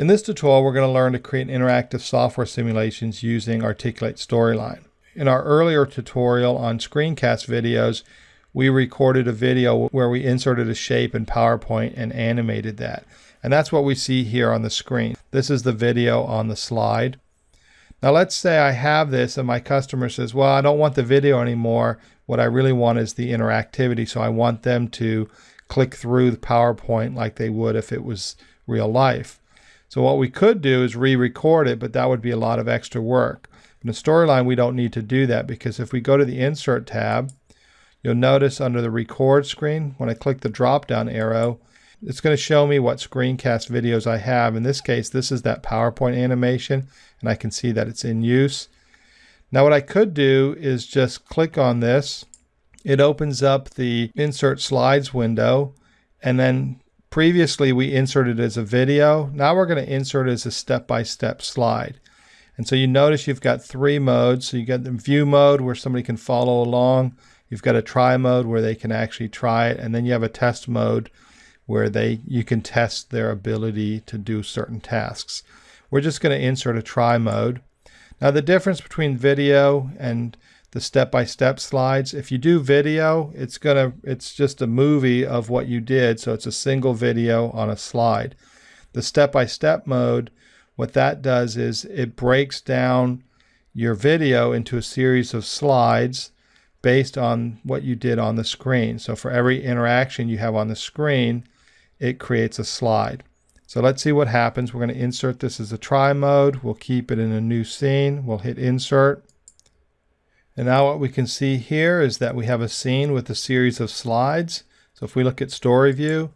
In this tutorial, we're going to learn to create interactive software simulations using Articulate Storyline. In our earlier tutorial on screencast videos, we recorded a video where we inserted a shape in PowerPoint and animated that. And that's what we see here on the screen. This is the video on the slide. Now let's say I have this and my customer says, well, I don't want the video anymore. What I really want is the interactivity. So I want them to click through the PowerPoint like they would if it was real life. So what we could do is re-record it, but that would be a lot of extra work. In the storyline, we don't need to do that because if we go to the Insert tab, you'll notice under the Record screen, when I click the drop-down arrow, it's going to show me what screencast videos I have. In this case, this is that PowerPoint animation, and I can see that it's in use. Now what I could do is just click on this. It opens up the Insert Slides window, and then Previously, we inserted as a video. Now we're going to insert it as a step-by-step -step slide. And so you notice you've got three modes. So you got the view mode where somebody can follow along. You've got a try mode where they can actually try it. And then you have a test mode where they you can test their ability to do certain tasks. We're just going to insert a try mode. Now the difference between video and the step-by-step -step slides. If you do video, it's gonna it's just a movie of what you did, so it's a single video on a slide. The step-by-step -step mode, what that does is it breaks down your video into a series of slides based on what you did on the screen. So for every interaction you have on the screen, it creates a slide. So let's see what happens. We're going to insert this as a try mode. We'll keep it in a new scene. We'll hit insert. And now what we can see here is that we have a scene with a series of slides. So if we look at story view,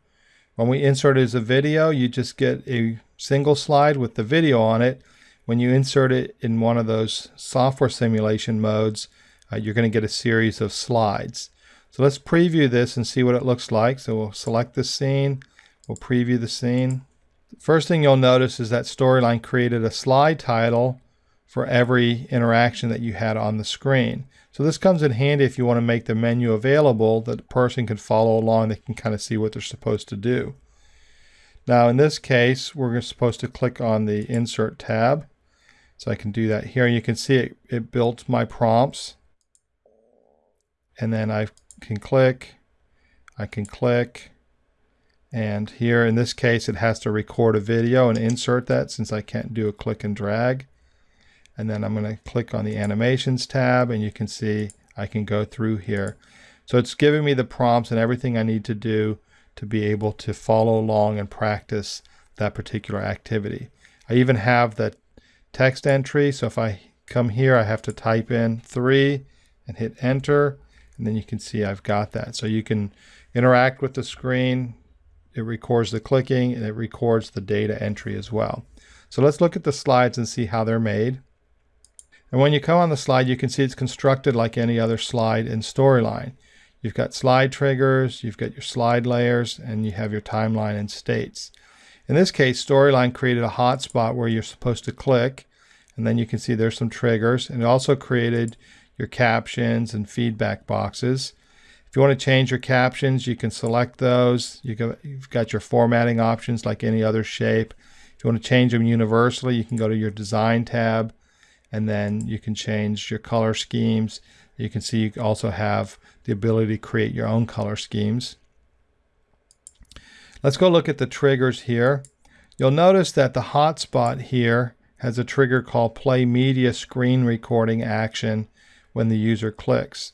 when we insert it as a video, you just get a single slide with the video on it. When you insert it in one of those software simulation modes, uh, you're going to get a series of slides. So let's preview this and see what it looks like. So we'll select the scene, we'll preview the scene. First thing you'll notice is that Storyline created a slide title for every interaction that you had on the screen. So this comes in handy if you want to make the menu available that the person can follow along. They can kind of see what they're supposed to do. Now in this case, we're supposed to click on the Insert tab. So I can do that here. You can see it, it built my prompts. And then I can click, I can click, and here in this case it has to record a video and insert that since I can't do a click and drag and then I'm going to click on the animations tab and you can see I can go through here. So it's giving me the prompts and everything I need to do to be able to follow along and practice that particular activity. I even have the text entry. So if I come here, I have to type in three and hit enter. And then you can see I've got that. So you can interact with the screen. It records the clicking and it records the data entry as well. So let's look at the slides and see how they're made. And when you come on the slide, you can see it's constructed like any other slide in Storyline. You've got slide triggers, you've got your slide layers, and you have your timeline and states. In this case, Storyline created a hotspot where you're supposed to click, and then you can see there's some triggers, and it also created your captions and feedback boxes. If you want to change your captions, you can select those. You've got your formatting options like any other shape. If you want to change them universally, you can go to your Design tab, and then you can change your color schemes. You can see you also have the ability to create your own color schemes. Let's go look at the triggers here. You'll notice that the hotspot here has a trigger called play media screen recording action when the user clicks.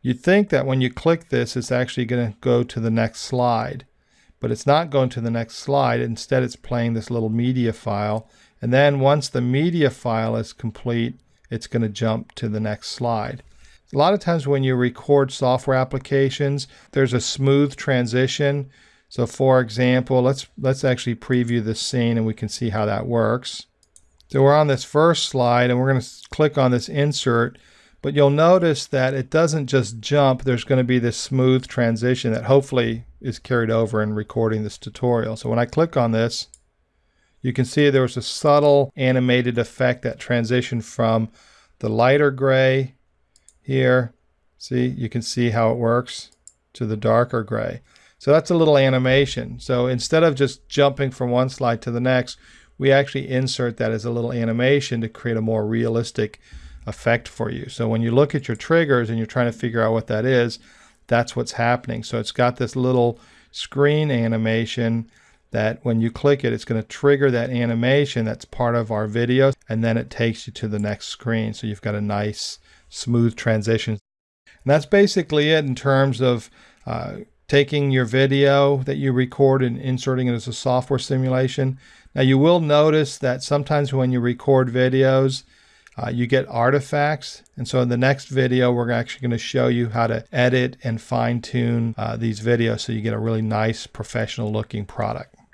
You'd think that when you click this, it's actually going to go to the next slide, but it's not going to the next slide. Instead, it's playing this little media file and then once the media file is complete, it's going to jump to the next slide. A lot of times when you record software applications, there's a smooth transition. So for example, let's let's actually preview this scene and we can see how that works. So we're on this first slide and we're going to click on this insert, but you'll notice that it doesn't just jump. There's going to be this smooth transition that hopefully is carried over in recording this tutorial. So when I click on this, you can see there was a subtle animated effect that transitioned from the lighter gray here. See, you can see how it works to the darker gray. So that's a little animation. So instead of just jumping from one slide to the next, we actually insert that as a little animation to create a more realistic effect for you. So when you look at your triggers and you're trying to figure out what that is, that's what's happening. So it's got this little screen animation that when you click it, it's going to trigger that animation that's part of our video, and then it takes you to the next screen. So you've got a nice smooth transition. And that's basically it in terms of uh, taking your video that you record and inserting it as a software simulation. Now you will notice that sometimes when you record videos, uh, you get artifacts. And so in the next video, we're actually going to show you how to edit and fine tune uh, these videos so you get a really nice professional looking product.